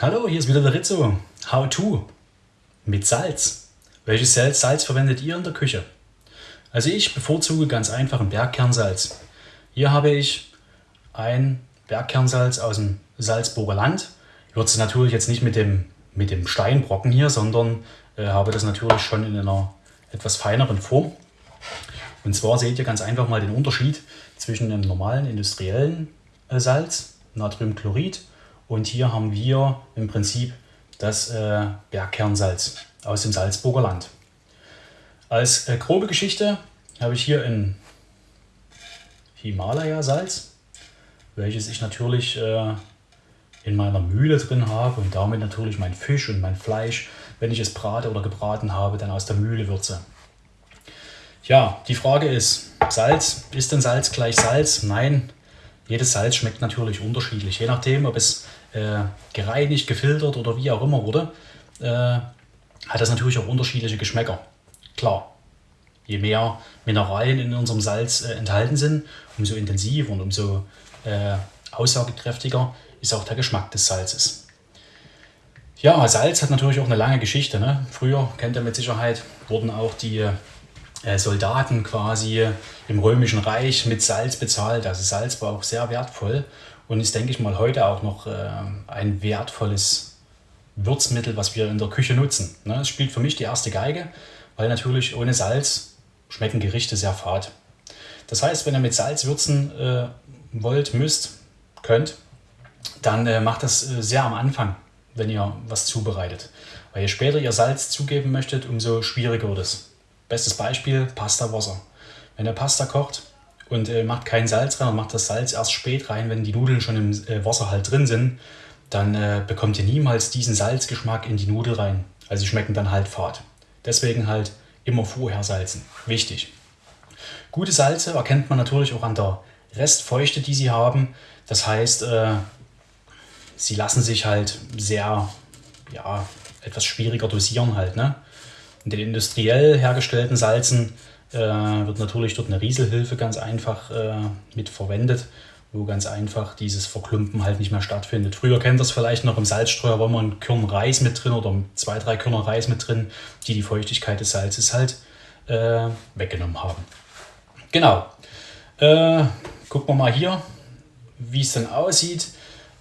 Hallo, hier ist wieder der Rizzo. How to mit Salz. Welches Salz verwendet ihr in der Küche? Also ich bevorzuge ganz einfach ein Bergkernsalz. Hier habe ich ein Bergkernsalz aus dem Salzburger Land. Ich würze natürlich jetzt nicht mit dem, mit dem Steinbrocken hier, sondern äh, habe das natürlich schon in einer etwas feineren Form. Und zwar seht ihr ganz einfach mal den Unterschied zwischen einem normalen industriellen äh, Salz, Natriumchlorid, und hier haben wir im Prinzip das äh, Bergkernsalz aus dem Salzburger Land. Als äh, grobe Geschichte habe ich hier ein Himalaya-Salz, welches ich natürlich äh, in meiner Mühle drin habe und damit natürlich mein Fisch und mein Fleisch, wenn ich es brate oder gebraten habe, dann aus der Mühle würze. Ja, die Frage ist, Salz, ist denn Salz gleich Salz? Nein, jedes Salz schmeckt natürlich unterschiedlich, je nachdem, ob es äh, gereinigt, gefiltert oder wie auch immer wurde, äh, hat das natürlich auch unterschiedliche Geschmäcker. Klar, je mehr Mineralien in unserem Salz äh, enthalten sind, umso intensiver und umso äh, aussagekräftiger ist auch der Geschmack des Salzes. Ja, Salz hat natürlich auch eine lange Geschichte. Ne? Früher, kennt ihr mit Sicherheit, wurden auch die Soldaten quasi im Römischen Reich mit Salz bezahlt. Also Salz war auch sehr wertvoll und ist, denke ich mal, heute auch noch äh, ein wertvolles Würzmittel, was wir in der Küche nutzen. Ne? Es spielt für mich die erste Geige, weil natürlich ohne Salz schmecken Gerichte sehr fad. Das heißt, wenn ihr mit Salz würzen äh, wollt, müsst, könnt, dann äh, macht das äh, sehr am Anfang, wenn ihr was zubereitet. Weil je später ihr Salz zugeben möchtet, umso schwieriger wird es. Bestes Beispiel, Pasta-Wasser. Wenn ihr Pasta kocht und äh, macht kein Salz rein und macht das Salz erst spät rein, wenn die Nudeln schon im äh, Wasser halt drin sind, dann äh, bekommt ihr niemals diesen Salzgeschmack in die Nudel rein. Also sie schmecken dann halt fad. Deswegen halt immer vorher salzen. Wichtig. Gute Salze erkennt man natürlich auch an der Restfeuchte, die sie haben. Das heißt, äh, sie lassen sich halt sehr, ja, etwas schwieriger dosieren halt. Ne? In den industriell hergestellten Salzen äh, wird natürlich dort eine Rieselhilfe ganz einfach äh, mit verwendet, wo ganz einfach dieses Verklumpen halt nicht mehr stattfindet. Früher kennt das vielleicht noch im Salzstreuer, war man ein Körn Reis mit drin oder zwei, drei Körner Reis mit drin, die die Feuchtigkeit des Salzes halt äh, weggenommen haben. Genau. Äh, gucken wir mal hier, wie es dann aussieht.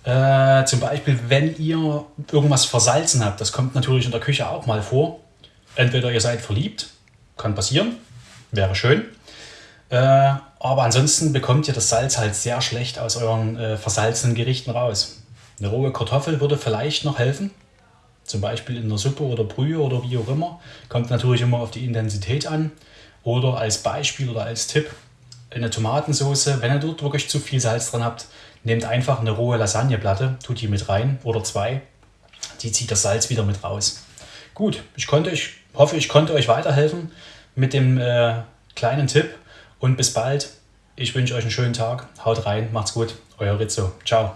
Äh, zum Beispiel, wenn ihr irgendwas versalzen habt, das kommt natürlich in der Küche auch mal vor. Entweder ihr seid verliebt, kann passieren, wäre schön. Äh, aber ansonsten bekommt ihr das Salz halt sehr schlecht aus euren äh, versalzenen Gerichten raus. Eine rohe Kartoffel würde vielleicht noch helfen, zum Beispiel in der Suppe oder Brühe oder wie auch immer. Kommt natürlich immer auf die Intensität an. Oder als Beispiel oder als Tipp, eine Tomatensauce, wenn ihr dort wirklich zu viel Salz dran habt, nehmt einfach eine rohe Lasagneplatte, tut die mit rein oder zwei. Die zieht das Salz wieder mit raus. Gut, ich, konnte, ich hoffe, ich konnte euch weiterhelfen mit dem äh, kleinen Tipp und bis bald. Ich wünsche euch einen schönen Tag. Haut rein, macht's gut. Euer Rizzo. Ciao.